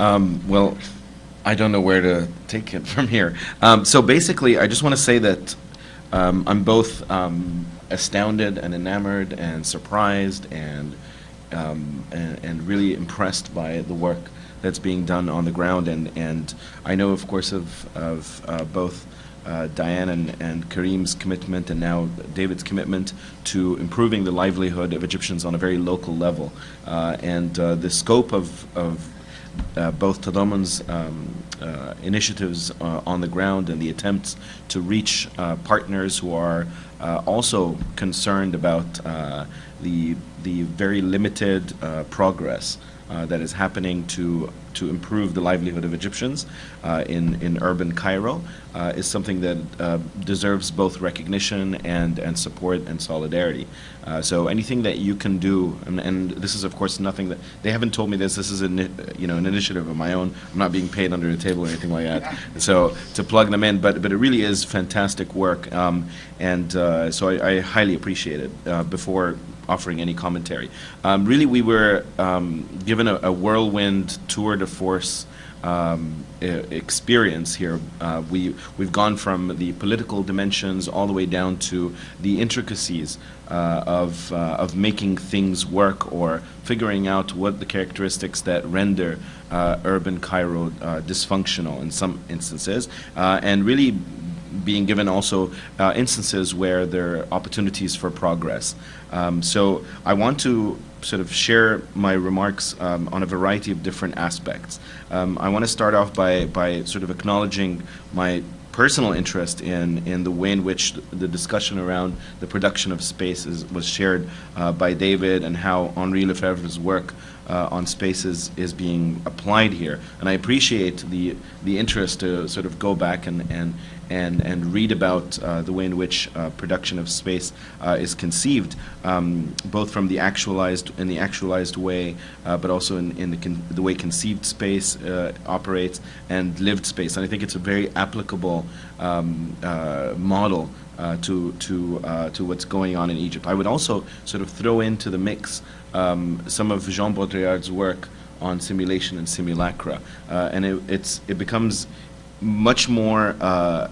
Um, well, I don't know where to take it from here. Um, so basically, I just want to say that um, I'm both um, astounded and enamored and surprised and, um, and, and really impressed by the work that's being done on the ground. And, and I know, of course, of, of uh, both uh, Diane and, and Karim's commitment and now David's commitment to improving the livelihood of Egyptians on a very local level. Uh, and uh, the scope of, of both Tadamun's um, uh, initiatives uh, on the ground and the attempts to reach uh, partners who are uh, also concerned about uh, the, the very limited progress that is happening to to improve the livelihood of Egyptians uh, in, in urban Cairo uh, is something that uh, deserves both recognition and, and support and solidarity. Uh, so anything that you can do, and, and, this is of course nothing that, they haven't told me this, this is an, you know, an initiative of my own, I'm not being paid under the table or anything like that, so to plug them in, but, but it really is fantastic work, um, and uh, so I, I, highly appreciate it. Uh, before offering any commentary. Um, really, we were um, given a, a, whirlwind tour de force um, experience here. Uh, we, we've gone from the political dimensions all the way down to the intricacies uh, of, uh, of making things work or figuring out what the characteristics that render uh, urban Cairo uh, dysfunctional in some instances, uh, and really being given also uh, instances where there are opportunities for progress. Um, so I want to sort of share my remarks um, on a variety of different aspects. Um, I want to start off by, by sort of acknowledging my personal interest in, in the way in which the discussion around the production of space is, was shared uh, by David and how Henri Lefebvre's work uh, on spaces is being applied here. And I appreciate the, the interest to sort of go back and, and, and, and read about uh, the way in which uh, production of space uh, is conceived, um, both from the actualized in the actualized way, uh, but also in, in the, the way conceived space uh, operates and lived space. And I think it's a very applicable um, uh, model to to to what's going on in Egypt. I would also sort of throw into the mix um, some of Jean Baudrillard's work on simulation and simulacra, and it, it's it becomes much more uh,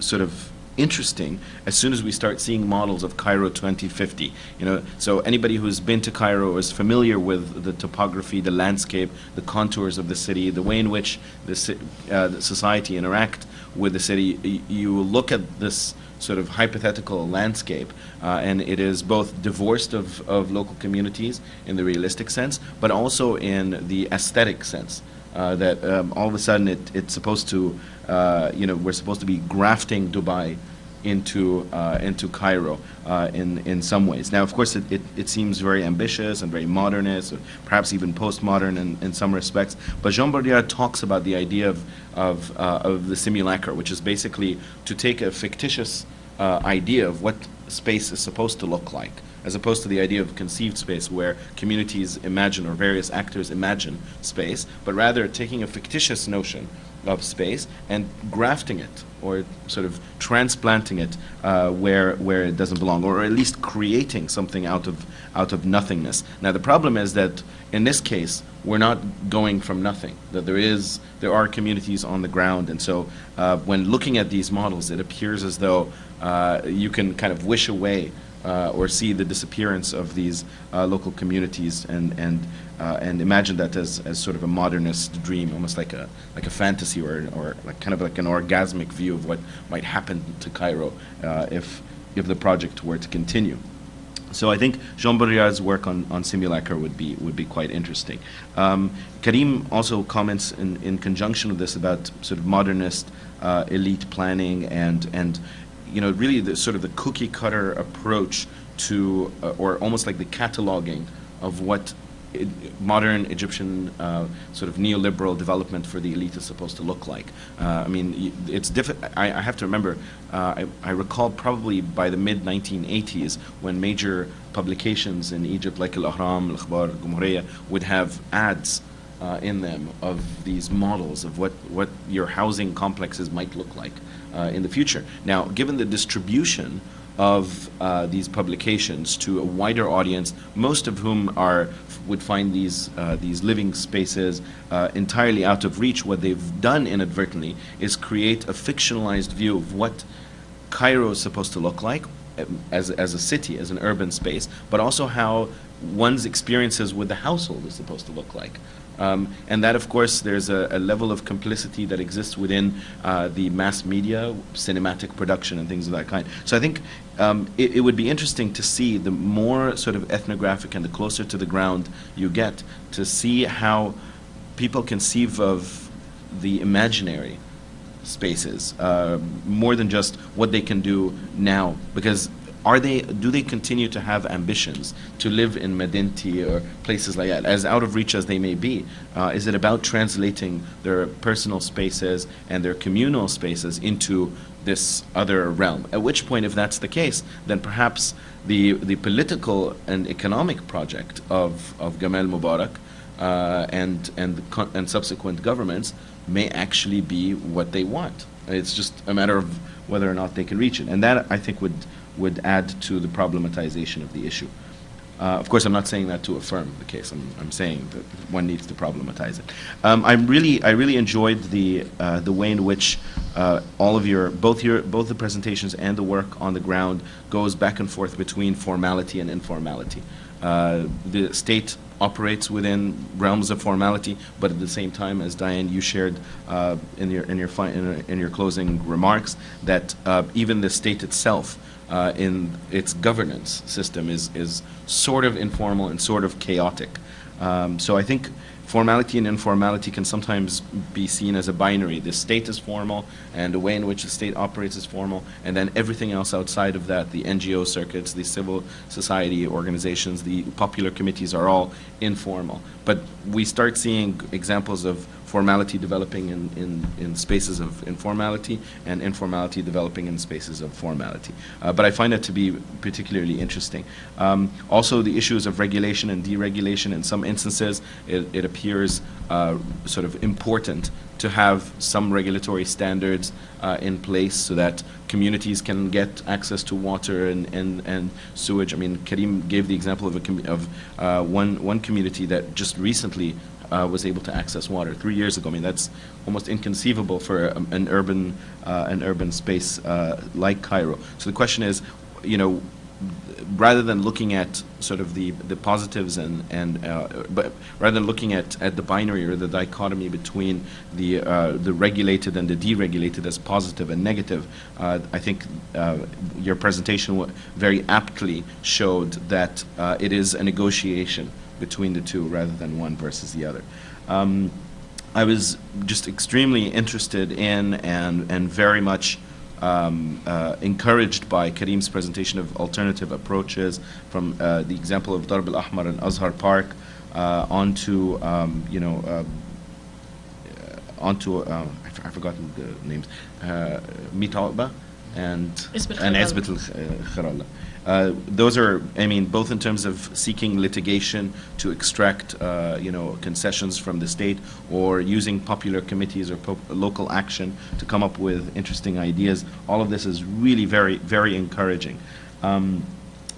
sort of interesting as soon as we start seeing models of Cairo 2050. You know, so anybody who's been to Cairo is familiar with the topography, the landscape, the contours of the city, the way in which the, uh, the society interact with the city. You look at this sort of hypothetical landscape, uh, and it is both divorced of, of local communities in the realistic sense, but also in the aesthetic sense. Uh, that um, all of a sudden it, it's supposed to, uh, you know, we're supposed to be grafting Dubai into uh, into Cairo uh, in in some ways. Now, of course, it, it, it, seems very ambitious and very modernist, or perhaps even postmodern in, in some respects. But Jean Baudrillard talks about the idea of of, uh, of the simulacra, which is basically to take a fictitious uh, idea of what space is supposed to look like as opposed to the idea of conceived space where communities imagine or various actors imagine space, but rather taking a fictitious notion of space and grafting it or sort of transplanting it uh, where where it doesn't belong or at least creating something out of out of nothingness. Now the problem is that in this case we're not going from nothing that there is there are communities on the ground. And so uh, when looking at these models it appears as though uh, you can kind of wish away uh, or see the disappearance of these uh, local communities and and uh, and imagine that as, as sort of a modernist dream, almost like a like a fantasy or or like kind of like an orgasmic view of what might happen to Cairo uh, if if the project were to continue. So I think Jean Baudrillard's work on, on simulacra would be would be quite interesting. Um, Karim also comments in, in conjunction with this about sort of modernist uh, elite planning and and you know, really the sort of the cookie cutter approach to, uh, or almost like the cataloging of what modern Egyptian uh, sort of neoliberal development for the elite is supposed to look like. Uh, I mean, it's difficult. I, I, have to remember. Uh, I, I, recall probably by the mid 1980s when major publications in Egypt, like Al Ahram, Al Akhbar, Al Gumhuriyya, would have ads uh, in them of these models of what, what your housing complexes might look like uh, in the future. Now, given the distribution of uh, these publications to a wider audience, most of whom are would find these uh, these living spaces uh, entirely out of reach. What they've done inadvertently is create a fictionalized view of what Cairo is supposed to look like as, as a city, as an urban space, but also how one's experiences with the household is supposed to look like. Um, and that, of course, there's a, a, level of complicity that exists within uh, the mass media, cinematic production, and things of that kind. So I think um, it, it, would be interesting to see the more sort of ethnographic and the closer to the ground you get to see how people conceive of the imaginary spaces uh, more than just what they can do now. Because are they do they continue to have ambitions to live in Madinaty or places like that? As out of reach as they may be uh, is it about translating their personal spaces and their communal spaces into this other realm? At which point if that's the case then perhaps the the political and economic project of of Gamal Mubarak uh, and and and subsequent governments may actually be what they want it's just a matter of whether or not they can reach it and that I think would would add to the problematization of the issue. Uh, of course, I'm not saying that to affirm the case. I'm, I'm saying that one needs to problematize it. Um, I really, I really enjoyed the uh, the way in which uh, all of your both your both the presentations and the work on the ground goes back and forth between formality and informality. Uh, the state operates within realms of formality, but at the same time, as Diane, you shared uh, in your in your, in, in your closing remarks, that uh, even the state itself uh, in its governance system is, is sort of informal and sort of chaotic. Um, so I think formality and informality can sometimes be seen as a binary. The state is formal, and the way in which the state operates is formal, and then everything else outside of that, the NGO circuits, the civil society organizations, the popular committees are all informal. But we start seeing examples of formality developing in, in, in spaces of informality and informality developing in spaces of formality. Uh, but I find that to be particularly interesting. Um, also, the issues of regulation and deregulation, in some instances, it, it appears uh, sort of important to have some regulatory standards uh, in place so that communities can get access to water and, and, and sewage. I mean, Karim gave the example of, a of uh, one, one community that just recently uh, was able to access water three years ago. I mean, that's almost inconceivable for um, an urban uh, an urban space uh, like Cairo. So the question is, you know, rather than looking at sort of the the positives and and uh, but rather than looking at at the binary or the dichotomy between the uh, the regulated and the deregulated as positive and negative, uh, I think uh, your presentation very aptly showed that uh, it is a negotiation between the two rather than one versus the other. Um, I was just extremely interested in and, and very much um, uh, encouraged by Karim's presentation of alternative approaches from uh, the example of Darb al-Ahmar and Azhar Park uh, onto, um, you know, uh, onto, uh, I've forgotten the names, uh, Mitalba and, and Ezbet al-Kharala. Uh, those are, I mean, both in terms of seeking litigation to extract, uh, you know, concessions from the state, or using popular committees or local action to come up with interesting ideas. All of this is really very, very encouraging. Um,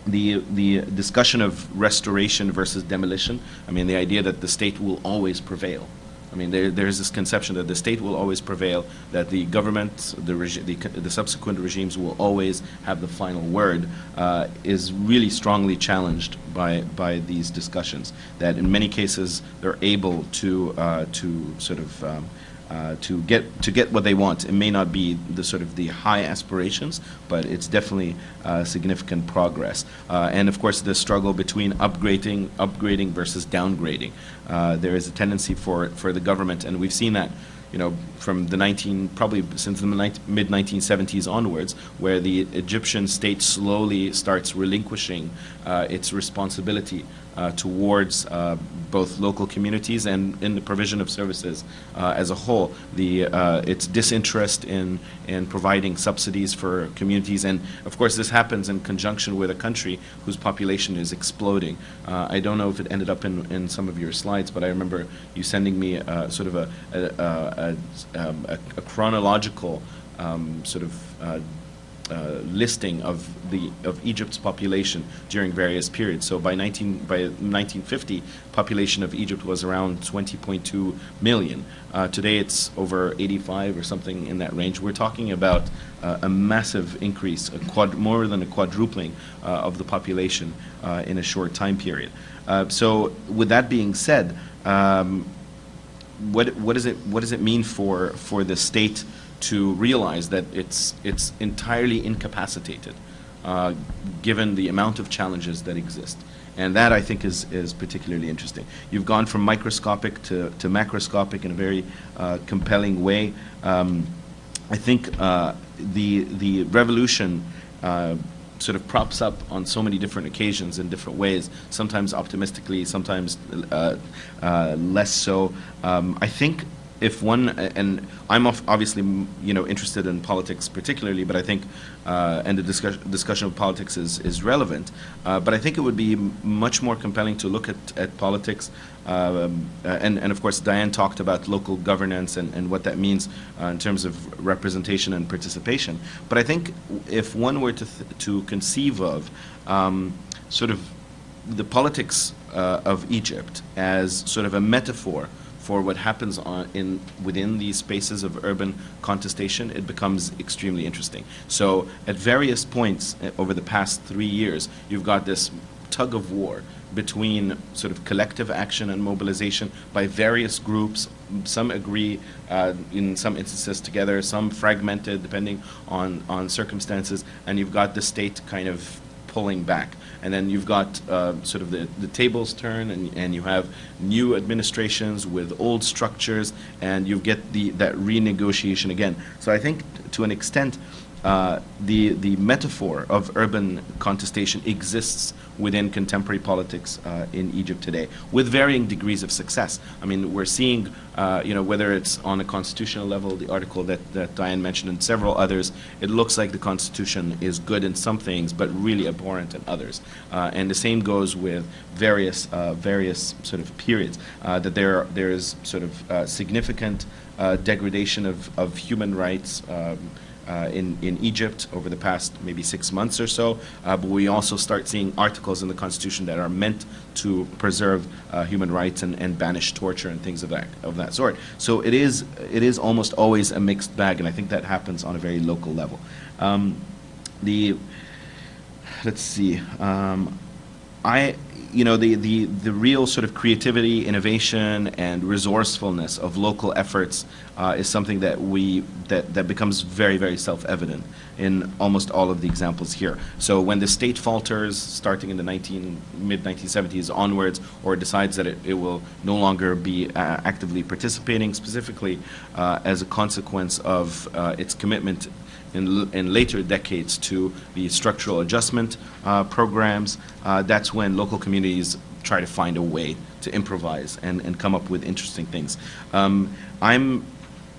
the the discussion of restoration versus demolition. I mean, the idea that the state will always prevail. I mean, there, there's this conception that the state will always prevail, that the government, the, the, the, subsequent regimes will always have the final word, uh, is really strongly challenged by, by these discussions. That in many cases, they're able to, uh, to sort of um, uh, to get to get what they want. It may not be the sort of the high aspirations, but it's definitely uh, significant progress. Uh, and of course, the struggle between upgrading, upgrading versus downgrading. Uh, there is a tendency for for the government, and we've seen that you know, from the 19, probably since the mid 1970s onwards, where the Egyptian state slowly starts relinquishing uh, its responsibility uh, towards uh, both local communities and in the provision of services uh, as a whole. The, uh, its disinterest in, in providing subsidies for communities, and of course this happens in conjunction with a country whose population is exploding. Uh, I don't know if it ended up in, in some of your slides, but I remember you sending me uh, sort of a, a, a, um, a chronological um, sort of uh, listing of the of Egypt's population during various periods. So by 19 by 1950, population of Egypt was around 20.2 million. Uh, today it's over 85 or something in that range. We're talking about uh, a massive increase, a quad, more than a quadrupling uh, of the population uh, in a short time period. Uh, so with that being said, um, what what does it what does it mean for for the state to realize that it's it's entirely incapacitated, uh, given the amount of challenges that exist. And that I think is, is particularly interesting. You've gone from microscopic to, to macroscopic in a very uh, compelling way. Um, I think uh, the, the revolution uh, sort of props up on so many different occasions in different ways, sometimes optimistically, sometimes uh, uh, less so. Um, I think if one, and I'm obviously you know interested in politics particularly, but I think, uh, and the discussion, discussion of politics is, is relevant, uh, but I think it would be much more compelling to look at, at politics, um, and, and of course Diane talked about local governance and, and what that means uh, in terms of representation and participation, but I think if one were to, to conceive of um, sort of the politics uh, of Egypt as sort of a metaphor for what happens on, in within these spaces of urban contestation, it becomes extremely interesting. So at various points uh, over the past three years, you've got this tug of war between sort of collective action and mobilization by various groups. Some agree uh, in some instances together, some fragmented depending on, on circumstances, and you've got the state kind of pulling back. And then you've got uh, sort of the, the tables turn and, and you have new administrations with old structures and you get the, that renegotiation again. So I think to an extent, uh, the, the metaphor of urban contestation exists within contemporary politics uh, in Egypt today, with varying degrees of success. I mean, we're seeing, uh, you know, whether it's on a constitutional level, the article that, that Diane mentioned and several others, it looks like the Constitution is good in some things, but really abhorrent in others. Uh, and the same goes with various, uh, various sort of periods, that there, there is sort of significant degradation of, of human rights, um, uh, in, in Egypt over the past maybe six months or so, uh, but we also start seeing articles in the Constitution that are meant to preserve uh, human rights and, and banish torture and things of that, of that sort. So it is, it is almost always a mixed bag, and I think that happens on a very local level. Um, the, let's see, um, I, you know, the, the, the real sort of creativity, innovation, and resourcefulness of local efforts uh, is something that we, that, that becomes very, very self-evident in almost all of the examples here. So when the state falters, starting in the 19, mid-1970s onwards, or decides that it, it will no longer be uh, actively participating, specifically uh, as a consequence of uh, its commitment in, in later decades to the structural adjustment uh, programs, uh, that's when local communities try to find a way to improvise and, and come up with interesting things. Um, I'm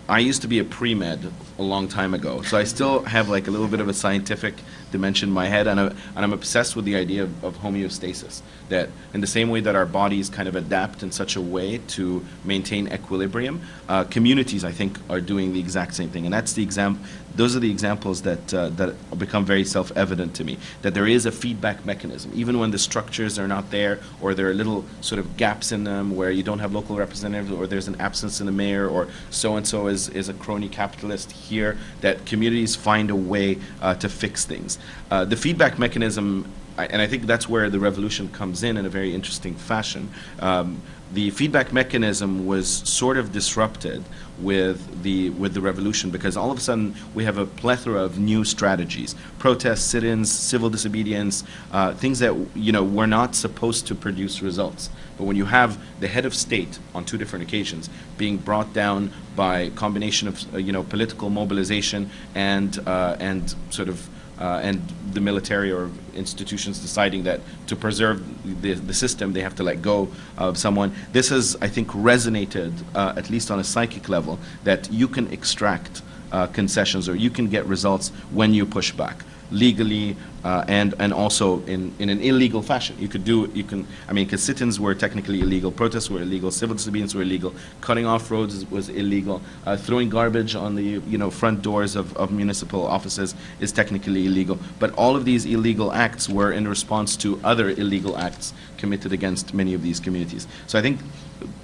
I used to be a pre-med a long time ago, so I still have like a little bit of a scientific dimension in my head, and, I, and I'm obsessed with the idea of, of, homeostasis. That in the same way that our bodies kind of adapt in such a way to maintain equilibrium, uh, communities I think are doing the exact same thing, and that's the exam. Those are the examples that uh, that become very self-evident to me. That there is a feedback mechanism, even when the structures are not there, or there are little sort of gaps in them where you don't have local representatives, or there's an absence in the mayor, or so and so is is a crony capitalist here. That communities find a way uh, to fix things. Uh, the feedback mechanism, and I think that's where the revolution comes in in a very interesting fashion. Um, the feedback mechanism was sort of disrupted with the with the revolution because all of a sudden we have a plethora of new strategies protests sit-ins civil disobedience uh, things that you know were not supposed to produce results. But when you have the head of state on two different occasions being brought down by combination of uh, you know political mobilization and uh, and sort of uh, and the military or institutions deciding that to preserve the, the system, they have to let go of someone. This has, I think, resonated, uh, at least on a psychic level, that you can extract uh, concessions or you can get results when you push back. Legally uh, and and also in, in an illegal fashion. You could do you can I mean because sit-ins were technically illegal, protests were illegal, civil disobedience were illegal, cutting off roads was illegal, uh, throwing garbage on the you know front doors of, of municipal offices is technically illegal. But all of these illegal acts were in response to other illegal acts committed against many of these communities. So I think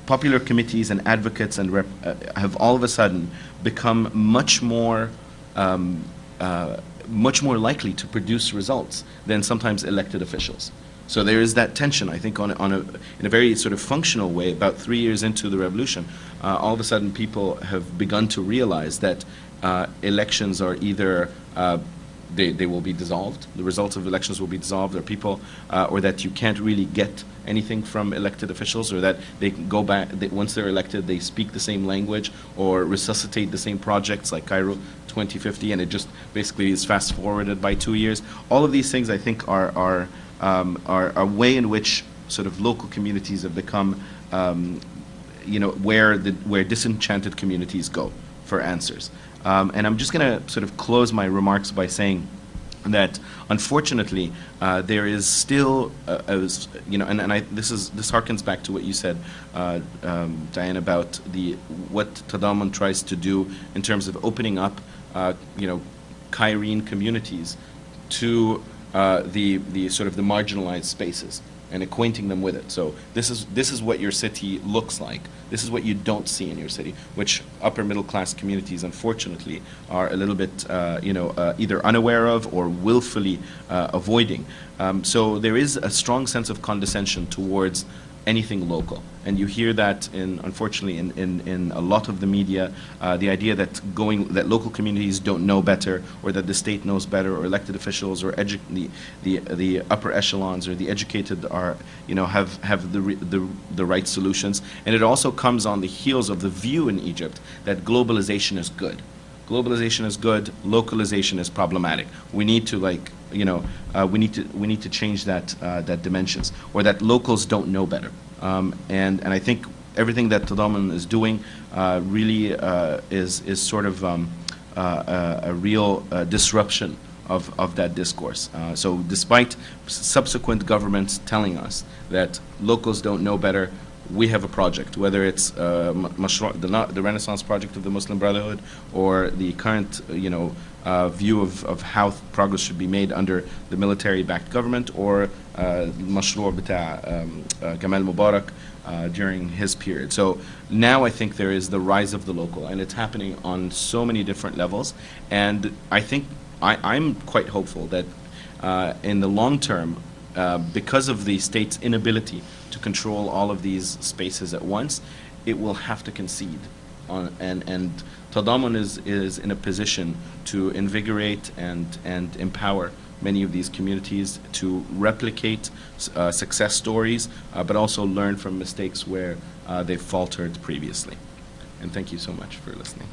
popular committees and advocates and uh, have all of a sudden become much more um, uh, much more likely to produce results than sometimes elected officials. So there is that tension, I think, on, on a, in a very sort of functional way. About three years into the revolution, uh, all of a sudden people have begun to realize that uh, elections are either uh, they, they will be dissolved. The results of elections will be dissolved, or people, uh, or that you can't really get anything from elected officials, or that they can go back, once they're elected, they speak the same language, or resuscitate the same projects like Cairo 2050, and it just basically is fast forwarded by two years. All of these things, I think, are, are, um, are a way in which sort of local communities have become, um, you know, where, the, where disenchanted communities go for answers. Um, and I'm just going to sort of close my remarks by saying that unfortunately uh, there is still, uh, you know, and, and I, this is this harkens back to what you said, uh, um, Diane, about the what Tadamun tries to do in terms of opening up, uh, you know, Cairene communities to uh, the the sort of the marginalized spaces and acquainting them with it. So this is this is what your city looks like. This is what you don't see in your city, which upper middle class communities, unfortunately, are a little bit, uh, you know, uh, either unaware of or willfully uh, avoiding. Um, so there is a strong sense of condescension towards anything local. And you hear that in, unfortunately, in, in, in a lot of the media, uh, the idea that going, that local communities don't know better, or that the state knows better, or elected officials, or edu the, the, the upper echelons, or the educated are, you know, have, have the, the, the right solutions. And it also comes on the heels of the view in Egypt that globalization is good globalization is good, localization is problematic. We need to like, you know, uh, we need to we need to change that uh, that dimensions, or that locals don't know better. Um, and and I think everything that Tadamun is doing uh, really uh, is is sort of um, uh, a, a, real uh, disruption of, of that discourse. so despite subsequent governments telling us that locals don't know better, we have a project, whether it's uh, the, the, Renaissance project of the Muslim Brotherhood or the current, uh, you know, uh, view of, of how progress should be made under the military-backed government or Mashru' uh, um, uh, Gamal Mubarak uh, during his period. So now I think there is the rise of the local, and it's happening on so many different levels. And I think I, am quite hopeful that in the long term, because of the state's inability to control all of these spaces at once, it will have to concede. On, and and Tadamun is, is in a position to invigorate and, and empower many of these communities to replicate uh, success stories, uh, but also learn from mistakes where uh, they've faltered previously. And thank you so much for listening.